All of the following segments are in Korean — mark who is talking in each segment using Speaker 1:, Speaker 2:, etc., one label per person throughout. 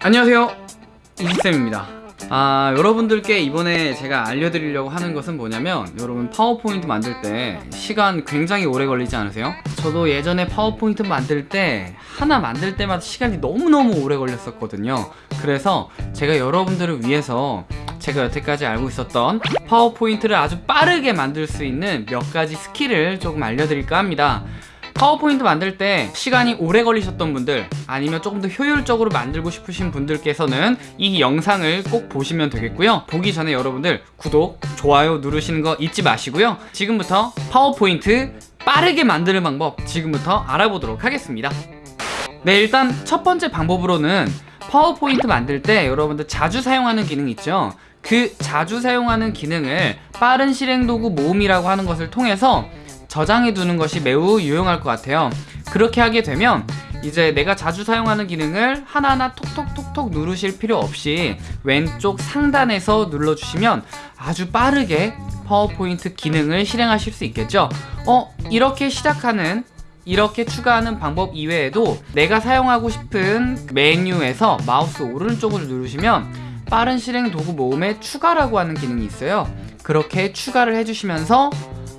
Speaker 1: 안녕하세요. 이지쌤입니다. 아 여러분들께 이번에 제가 알려드리려고 하는 것은 뭐냐면 여러분 파워포인트 만들 때 시간 굉장히 오래 걸리지 않으세요? 저도 예전에 파워포인트 만들 때 하나 만들 때마다 시간이 너무너무 오래 걸렸었거든요. 그래서 제가 여러분들을 위해서 제가 여태까지 알고 있었던 파워포인트를 아주 빠르게 만들 수 있는 몇 가지 스킬을 조금 알려드릴까 합니다 파워포인트 만들 때 시간이 오래 걸리셨던 분들 아니면 조금 더 효율적으로 만들고 싶으신 분들께서는 이 영상을 꼭 보시면 되겠고요. 보기 전에 여러분들 구독, 좋아요 누르시는 거 잊지 마시고요. 지금부터 파워포인트 빠르게 만드는 방법 지금부터 알아보도록 하겠습니다. 네 일단 첫 번째 방법으로는 파워포인트 만들 때 여러분들 자주 사용하는 기능 있죠? 그 자주 사용하는 기능을 빠른 실행 도구 모음이라고 하는 것을 통해서 저장해 두는 것이 매우 유용할 것 같아요. 그렇게 하게 되면 이제 내가 자주 사용하는 기능을 하나하나 톡톡톡톡 누르실 필요 없이 왼쪽 상단에서 눌러주시면 아주 빠르게 파워포인트 기능을 실행하실 수 있겠죠? 어 이렇게 시작하는 이렇게 추가하는 방법 이외에도 내가 사용하고 싶은 메뉴에서 마우스 오른쪽을 누르시면 빠른 실행 도구 모음에 추가라고 하는 기능이 있어요. 그렇게 추가를 해주시면서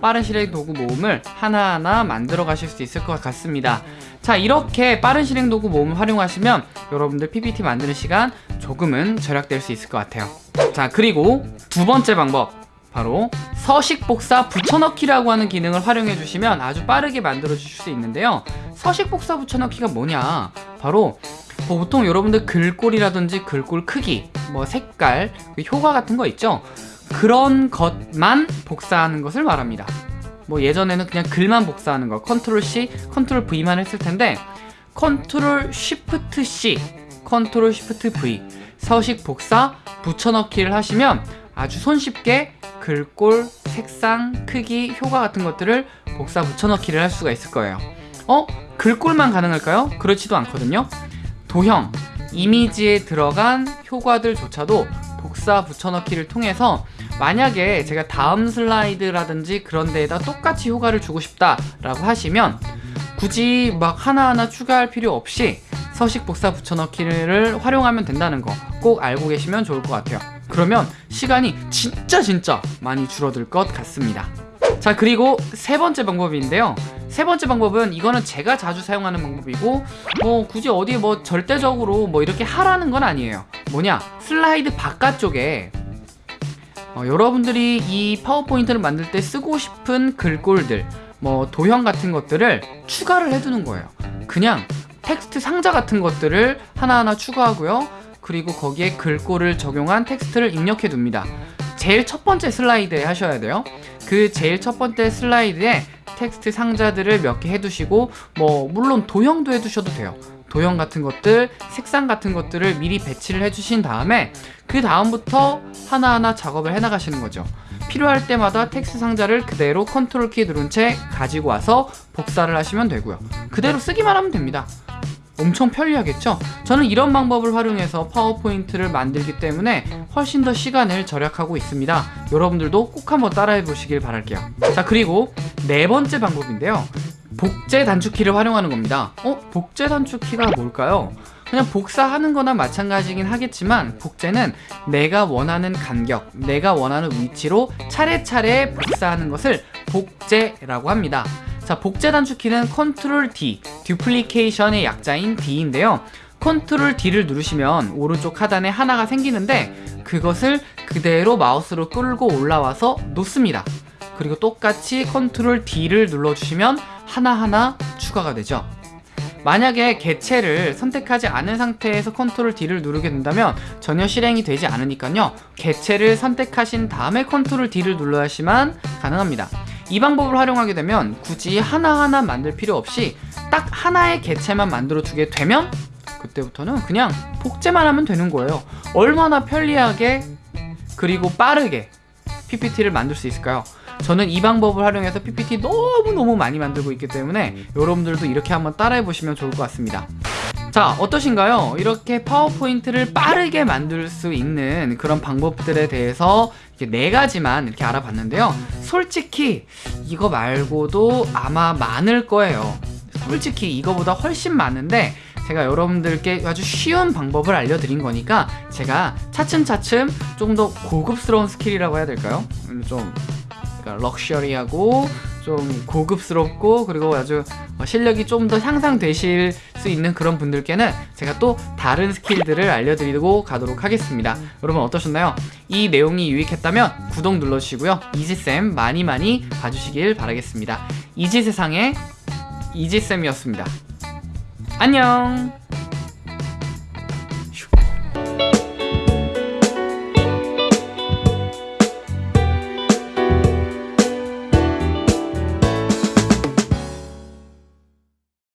Speaker 1: 빠른 실행 도구 모음을 하나하나 만들어 가실 수 있을 것 같습니다. 자 이렇게 빠른 실행 도구 모음을 활용하시면 여러분들 PPT 만드는 시간 조금은 절약될 수 있을 것 같아요. 자 그리고 두 번째 방법. 바로 서식 복사 붙여넣기라고 하는 기능을 활용해 주시면 아주 빠르게 만들어 주실 수 있는데요. 서식 복사 붙여넣기가 뭐냐? 바로 뭐 보통 여러분들 글꼴이라든지 글꼴 크기 뭐 색깔 그 효과 같은 거 있죠 그런 것만 복사하는 것을 말합니다 뭐 예전에는 그냥 글만 복사하는 거 컨트롤 C, 컨트롤 V만 했을 텐데 컨트롤 shift C, 컨트롤 shift V 서식 복사 붙여넣기를 하시면 아주 손쉽게 글꼴, 색상, 크기, 효과 같은 것들을 복사 붙여넣기를 할 수가 있을 거예요 어? 글꼴만 가능할까요? 그렇지도 않거든요 도형, 이미지에 들어간 효과들조차도 복사 붙여넣기를 통해서 만약에 제가 다음 슬라이드라든지 그런 데에다 똑같이 효과를 주고 싶다 라고 하시면 굳이 막 하나하나 추가할 필요 없이 서식 복사 붙여넣기를 활용하면 된다는 거 꼭 알고 계시면 좋을 것 같아요. 그러면 시간이 진짜 진짜 많이 줄어들 것 같습니다. 자 그리고 세 번째 방법인데요 세 번째 방법은 이거는 제가 자주 사용하는 방법이고 뭐 굳이 어디 뭐 절대적으로 뭐 이렇게 하라는 건 아니에요. 뭐냐? 슬라이드 바깥쪽에 어, 여러분들이 이 파워포인트를 만들 때 쓰고 싶은 글꼴들 뭐 도형 같은 것들을 추가를 해두는 거예요. 그냥 텍스트 상자 같은 것들을 하나하나 추가하고요. 그리고 거기에 글꼴을 적용한 텍스트를 입력해 둡니다 제일 첫 번째 슬라이드에 하셔야 돼요. 그 제일 첫 번째 슬라이드에 텍스트 상자들을 몇 개 해두시고 뭐 물론 도형도 해두셔도 돼요. 도형 같은 것들, 색상 같은 것들을 미리 배치를 해주신 다음에 그 다음부터 하나하나 작업을 해나가시는 거죠. 필요할 때마다 텍스트 상자를 그대로 컨트롤 키 누른 채 가지고 와서 복사를 하시면 되고요. 그대로 쓰기만 하면 됩니다 엄청 편리하겠죠? 저는 이런 방법을 활용해서 파워포인트를 만들기 때문에 훨씬 더 시간을 절약하고 있습니다 여러분들도 꼭 한번 따라해 보시길 바랄게요 자 그리고 네 번째 방법인데요 복제 단축키를 활용하는 겁니다 어? 복제 단축키가 뭘까요? 그냥 복사하는 거나 마찬가지긴 하겠지만 복제는 내가 원하는 간격, 내가 원하는 위치로 차례차례 복사하는 것을 복제라고 합니다 자 복제 단축키는 컨트롤 D, duplication의 약자인 D인데요. 컨트롤 D를 누르시면 오른쪽 하단에 하나가 생기는데 그것을 그대로 마우스로 끌고 올라와서 놓습니다. 그리고 똑같이 컨트롤 D를 눌러주시면 하나하나 추가가 되죠. 만약에 개체를 선택하지 않은 상태에서 컨트롤 D를 누르게 된다면 전혀 실행이 되지 않으니까요. 개체를 선택하신 다음에 컨트롤 D를 눌러야지만 가능합니다 이 방법을 활용하게 되면 굳이 하나하나 만들 필요 없이 딱 하나의 개체만 만들어 두게 되면 그때부터는 그냥 복제만 하면 되는 거예요 얼마나 편리하게 그리고 빠르게 PPT를 만들 수 있을까요? 저는 이 방법을 활용해서 PPT 너무너무 많이 만들고 있기 때문에 여러분들도 이렇게 한번 따라해 보시면 좋을 것 같습니다 자 어떠신가요? 이렇게 파워포인트를 빠르게 만들 수 있는 그런 방법들에 대해서 네 가지만 이렇게 알아봤는데요 솔직히 이거 말고도 아마 많을 거예요 솔직히 이거보다 훨씬 많은데 제가 여러분들께 아주 쉬운 방법을 알려드린 거니까 제가 차츰차츰 좀더 고급스러운 스킬이라고 해야 될까요? 음, 좀 그러니까 럭셔리하고 좀 고급스럽고 그리고 아주 어, 실력이 좀 더 향상되실 수 있는 그런 분들께는 제가 또 다른 스킬들을 알려드리고 가도록 하겠습니다. 여러분 어떠셨나요? 이 내용이 유익했다면 구독 눌러주시고요. 이지쌤 많이 많이 봐주시길 바라겠습니다. 이지세상의 이지쌤이었습니다. 안녕!